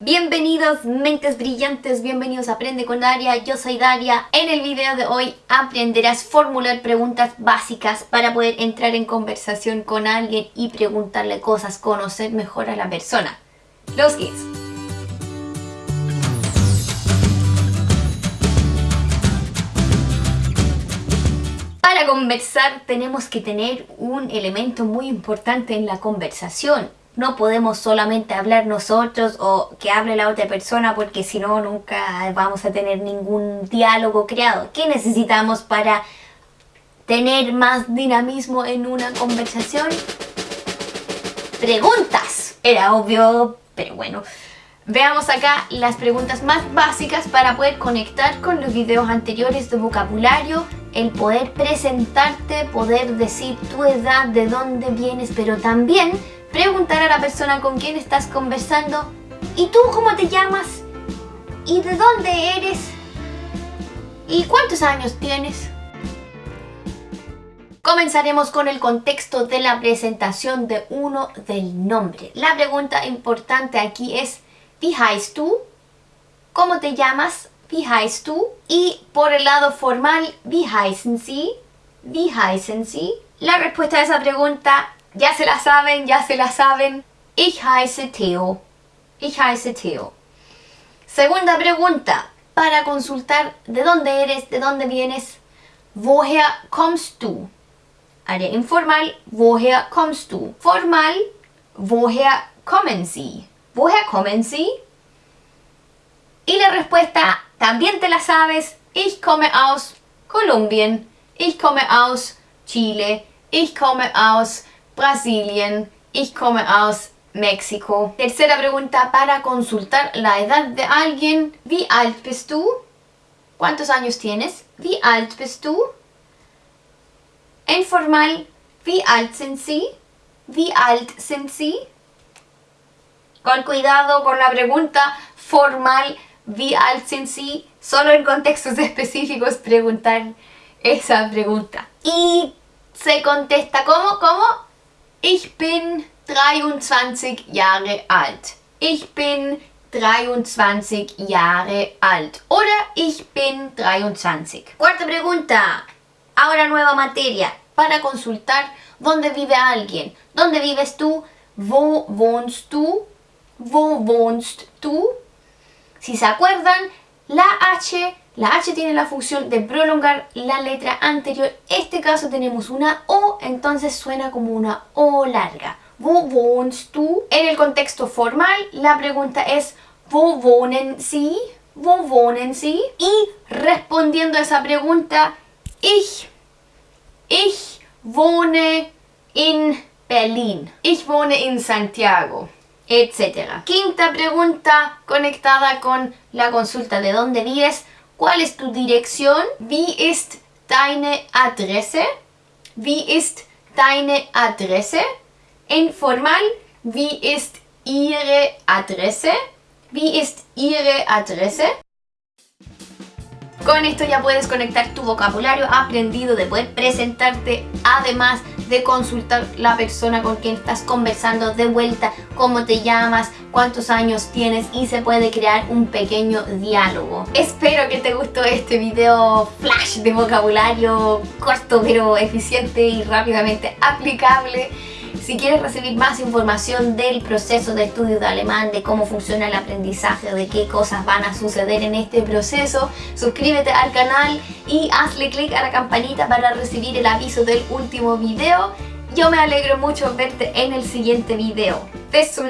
Bienvenidos mentes brillantes, bienvenidos a Aprende con Daria, yo soy Daria. En el video de hoy aprenderás a formular preguntas básicas para poder entrar en conversación con alguien y preguntarle cosas, conocer mejor a la persona. Los kids. Para conversar tenemos que tener un elemento muy importante en la conversación no podemos solamente hablar nosotros o que hable la otra persona porque si no nunca vamos a tener ningún diálogo creado. ¿Qué necesitamos para tener más dinamismo en una conversación? Preguntas. Era obvio, pero bueno. Veamos acá las preguntas más básicas para poder conectar con los videos anteriores de vocabulario, el poder presentarte, poder decir tu edad, de dónde vienes, pero también preguntar a la persona con quien estás conversando ¿Y tú cómo te llamas? ¿Y de dónde eres? ¿Y cuántos años tienes? Comenzaremos con el contexto de la presentación de uno del nombre. La pregunta importante aquí es ¿Wie du? ¿Cómo te llamas? ¿Wie heißt du? Y por el lado formal, ¿Wie heißen Sie? ¿Wie heißen Sie? La respuesta a esa pregunta ya se la saben, ya se la saben. Ich heiße Theo. Ich heiße Theo. Segunda pregunta. Para consultar de dónde eres, de dónde vienes. Woher kommst du? Área informal. Woher kommst du? Formal. Woher kommen Sie? Woher kommen Sie? Y la respuesta también te la sabes. Ich komme aus Kolumbien. Ich komme aus Chile. Ich komme aus Brasilien. Ich komme aus México. Tercera pregunta para consultar la edad de alguien. Wie alt bist du? ¿Cuántos años tienes? Wie alt bist du? Informal. Wie alt sind Sie? Wie alt sind Sie? Con cuidado con la pregunta formal. Wie alt sind Sie? Solo en contextos específicos preguntar esa pregunta. Y se contesta ¿cómo? ¿Cómo? Ich bin 23 Jahre alt. Ich bin 23 Jahre alt. Oder ich bin 23. Cuarta pregunta. Ahora nueva materia. Para consultar dónde vive alguien. ¿Dónde vives tú? Wo wohnst du? Wo wohnst du? Si se acuerdan, la H la H tiene la función de prolongar la letra anterior. En este caso tenemos una O, entonces suena como una O larga. Wo wohnst du? En el contexto formal, la pregunta es Wo wohnen Sie? Wo wohnen Sie? Y respondiendo a esa pregunta, Ich, ich wohne in Berlin. Ich wohne in Santiago etc. Quinta pregunta conectada con la consulta de dónde vives. ¿Cuál es tu dirección? Wie ist deine Adresse? Wie ist deine Adresse? Informal, wie ist Ihre Adresse? Wie ist Ihre Adresse? Con esto ya puedes conectar tu vocabulario aprendido de poder presentarte, además de consultar la persona con quien estás conversando de vuelta, cómo te llamas, cuántos años tienes y se puede crear un pequeño diálogo. Espero que te gustó este video flash de vocabulario corto pero eficiente y rápidamente aplicable. Si quieres recibir más información del proceso de estudio de alemán, de cómo funciona el aprendizaje, de qué cosas van a suceder en este proceso, suscríbete al canal y hazle clic a la campanita para recibir el aviso del último video. Yo me alegro mucho verte en el siguiente video. Bis.